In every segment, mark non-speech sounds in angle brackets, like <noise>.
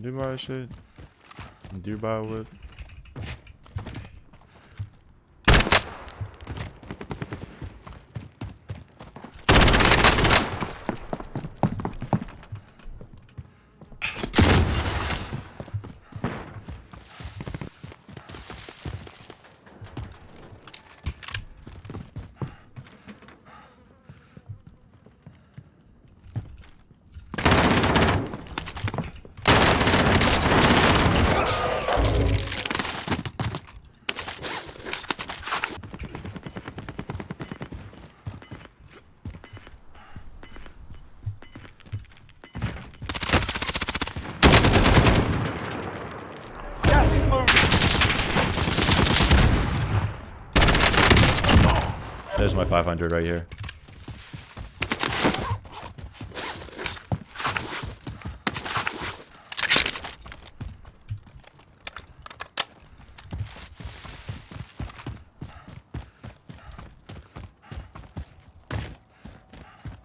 Dubai shit. Dubai whip. Gas my 500 right here.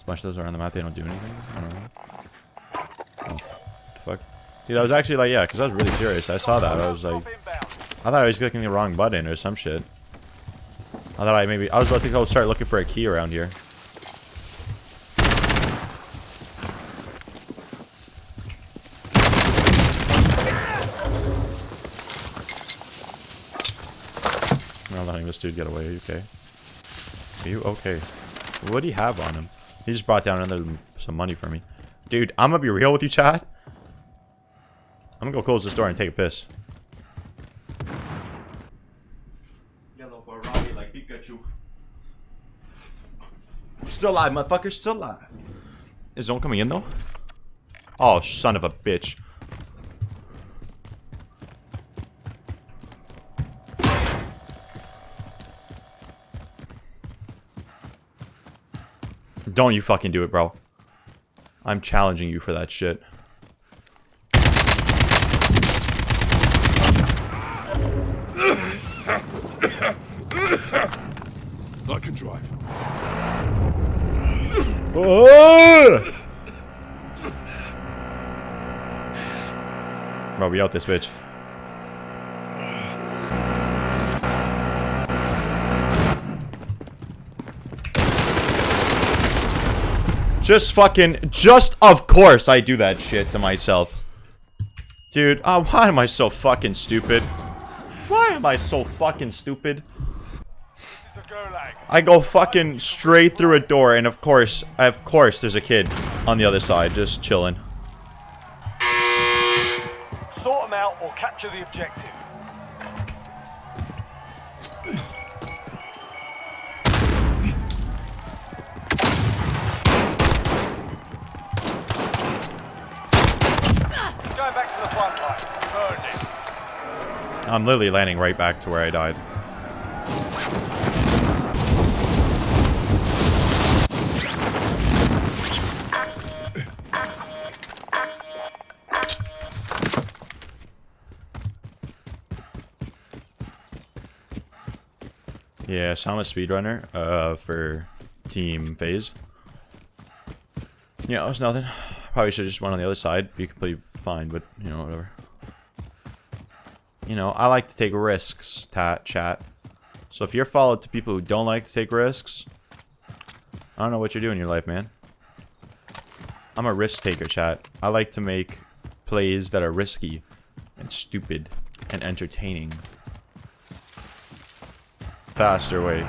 Smash those around the map, they don't do anything? I don't know. Oh, the fuck? Dude, I was actually like, yeah, because I was really curious. I saw that. I was like, I thought I was clicking the wrong button or some shit. I thought I maybe I was about to go start looking for a key around here. I'm letting this dude get away. Are you okay? Are you okay? What do you have on him? He just brought down another some money for me. Dude, I'm gonna be real with you, Chad. I'm gonna go close this door and take a piss. Yellow Ferrari like Pikachu. Still alive, motherfucker. Still alive. Is zone coming in though? Oh, son of a bitch. Don't you fucking do it, bro. I'm challenging you for that shit. Oh! Bro, we out this bitch. Just fucking, just of course I do that shit to myself. Dude, uh, why am I so fucking stupid? Why am I so fucking stupid? I go fucking straight through a door, and of course, of course, there's a kid on the other side just chilling. Sort them out or capture the objective. Going back to the front line. Burned it. I'm literally landing right back to where I died. Yeah, so I'm a speedrunner uh, for team phase. Yeah, it's nothing. Probably should have just went on the other side. Be completely fine, but you know, whatever. You know, I like to take risks, tat chat. So if you're followed to people who don't like to take risks, I don't know what you're doing in your life, man. I'm a risk taker, chat. I like to make plays that are risky and stupid and entertaining. Faster way.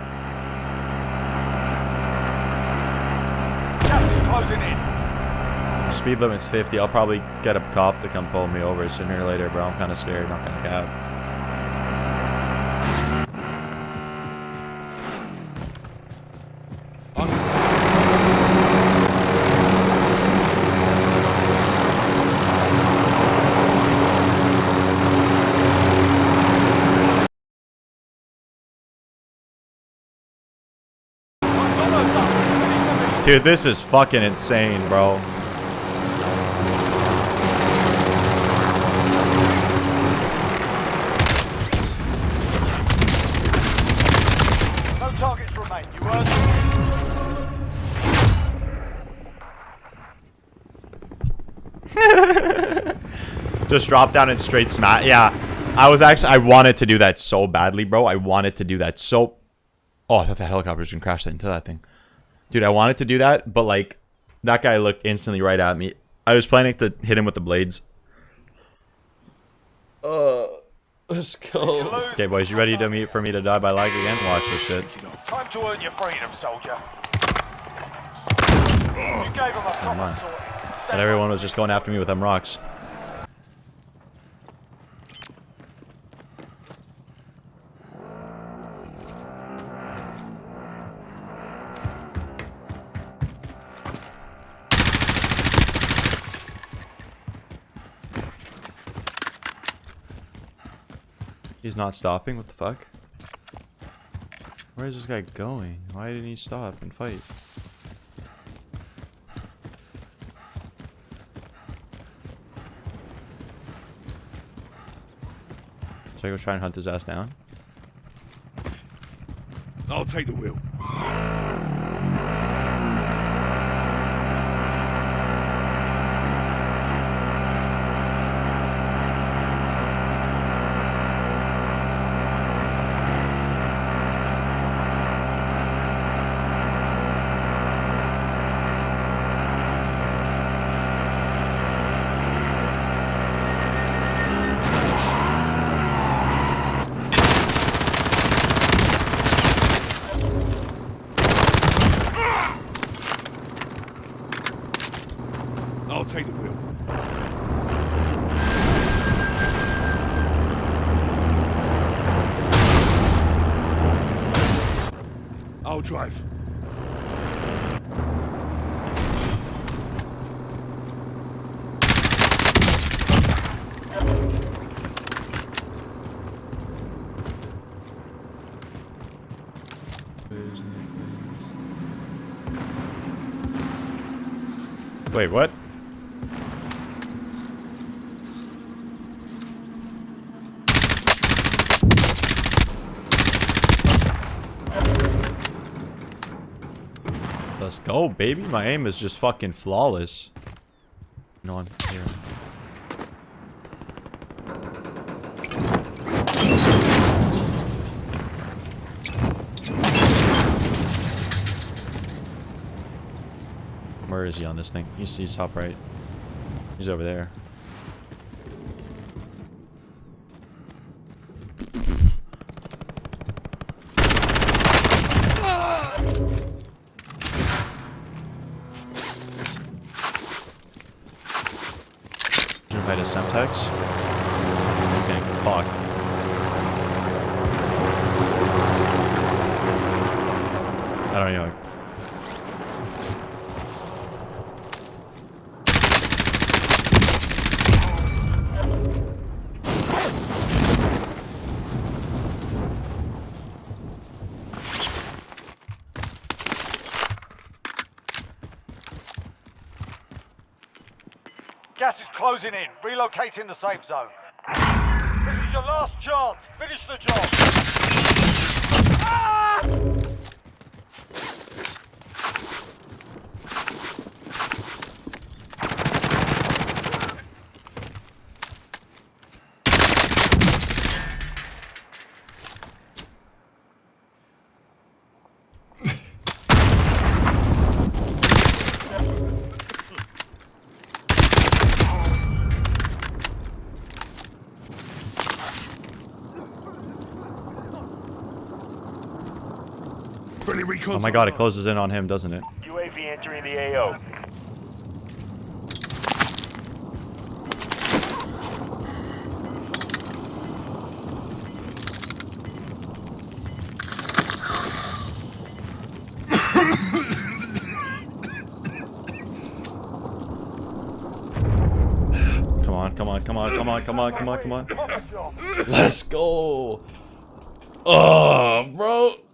Speed limit's 50. I'll probably get a cop to come pull me over sooner or later, bro. I'm kind of scared. Not gonna cap. Dude, this is fucking insane, bro. No targets remain. You earned. <laughs> Just drop down and straight smash. Yeah. I was actually, I wanted to do that so badly, bro. I wanted to do that so... Oh, I thought that helicopter was going to crash into that thing. Dude, I wanted to do that, but like, that guy looked instantly right at me. I was planning to hit him with the blades. Uh, <laughs> let's go. Okay, boys, you ready to meet for me to die by lag again? Watch this shit. Shake. Time to earn your freedom, soldier. You gave him a proper on. And everyone was just going after me with them rocks. He's not stopping? What the fuck? Where is this guy going? Why didn't he stop and fight? Should I go try and hunt his ass down? I'll take the wheel. I'll take the wheel. I'll drive. Wait, what? Let's go, baby. My aim is just fucking flawless. No, I'm here. Where is he on this thing? He's, he's top right. He's over there. A Semtex. He's getting fucked. I don't know. Gas is closing in. Relocating the safe zone. This is your last chance. Finish the job. Friendly Oh my god, it closes in on him, doesn't it? UAV entering the AO. Come on, come on, come on, come on, come on, come on, come on. Let's go. Oh, bro. Shake it off.